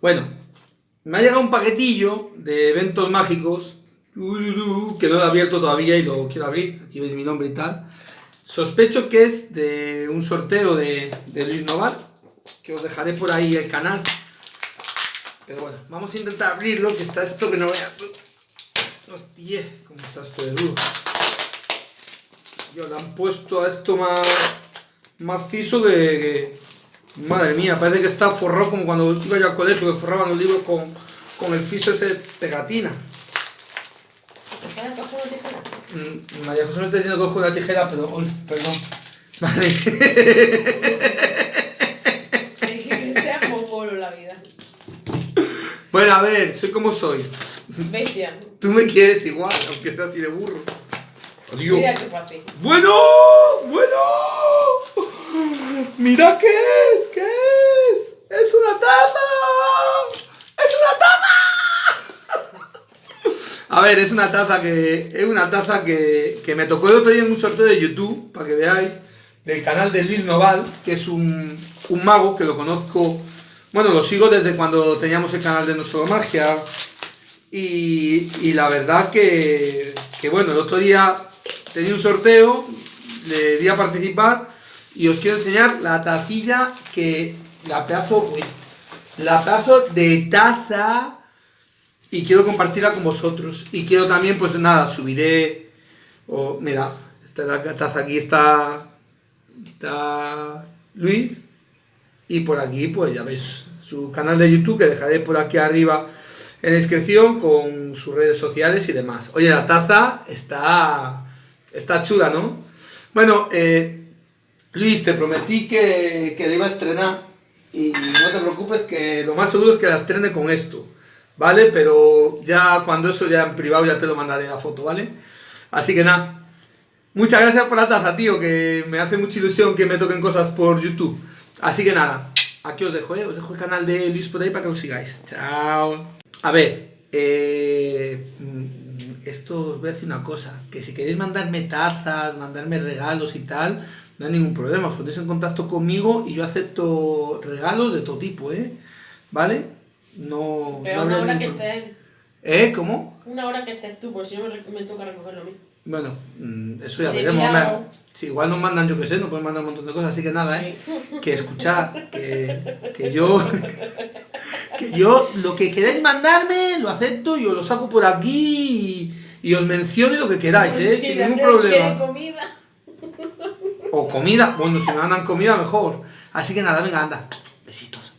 Bueno, me ha llegado un paquetillo de eventos mágicos que no lo he abierto todavía y lo quiero abrir. Aquí veis mi nombre y tal. Sospecho que es de un sorteo de, Luis Noval, que os dejaré por ahí el canal. Pero bueno, vamos a intentar abrirlo, que está esto que no vea. Hostia, cómo está esto de duro. Yo le han puesto a esto más, más fiso que, Madre mía, parece que está forrado como cuando iba yo al colegio, que forraban los libros con, con el fiso ese pegatina. Mm, María José me está diciendo que cojo una tijera, pero... Uy, perdón. Vale. que sea mongolo la vida. Bueno, a ver, soy como soy. Bestia. Tú me quieres igual, aunque sea así de burro. Adiós. Mira fácil. ¡Bueno! ¡Bueno! ¡Mira qué es! ¿Qué es? ¡Es una taza! ¡Es una taza! A ver, es una taza que. Es una taza que, que me tocó el otro día en un sorteo de YouTube, para que veáis, del canal de Luis Noval, que es un, un mago que lo conozco. Bueno, lo sigo desde cuando teníamos el canal de Nuestro Magia. Y, y la verdad que, que, bueno, el otro día tenía un sorteo, le di a participar y os quiero enseñar la tacilla que... La pedazo... la pedazo de taza... Y quiero compartirla con vosotros. Y quiero también, pues nada, subiré... Oh, mira, esta la taza aquí está... Está... Luis. Y por aquí, pues ya veis su canal de YouTube, que dejaré por aquí arriba en descripción con sus redes sociales y demás. Oye, la taza está, está chula, ¿no? Bueno, eh, Luis, te prometí que, que iba a estrenar y no te preocupes que lo más seguro es que la estrene con esto, ¿vale? Pero ya cuando eso ya en privado ya te lo mandaré la foto, ¿vale? Así que nada, muchas gracias por la taza, tío, que me hace mucha ilusión que me toquen cosas por YouTube. Así que nada, aquí os dejo, ¿eh? Os dejo el canal de Luis por ahí para que lo sigáis. Chao. A ver, eh, mm, esto os voy a decir una cosa, que si queréis mandarme tazas, mandarme regalos y tal, no hay ningún problema, os ponéis en contacto conmigo y yo acepto regalos de todo tipo, ¿eh? ¿Vale? No... Pero una hora que estés. ¿Eh? ¿Cómo? Una hora que estés tú, porque si no me, toca recogerlo a mí. Bueno, mm, eso ya veremos. Si igual nos mandan, yo qué sé, nos pueden mandar un montón de cosas, así que nada, ¿eh? Que escuchar, que, que yo... que yo, lo que queráis mandarme, lo acepto y os lo saco por aquí y, y os menciono lo que queráis, ¿eh? Sin ningún problema. comida? O comida, bueno, si me mandan comida mejor. Así que nada, venga, anda. Besitos.